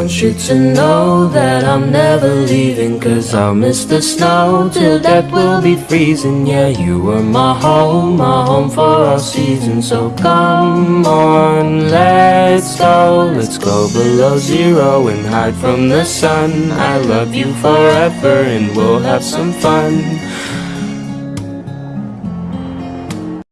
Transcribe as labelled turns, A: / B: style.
A: want you to know that I'm never leaving Cause I'll miss the snow till death will be freezing. Yeah, you were my home, my home for all seasons. So come on, let's go. Let's go below zero and hide from the sun. I love you forever and we'll have some fun.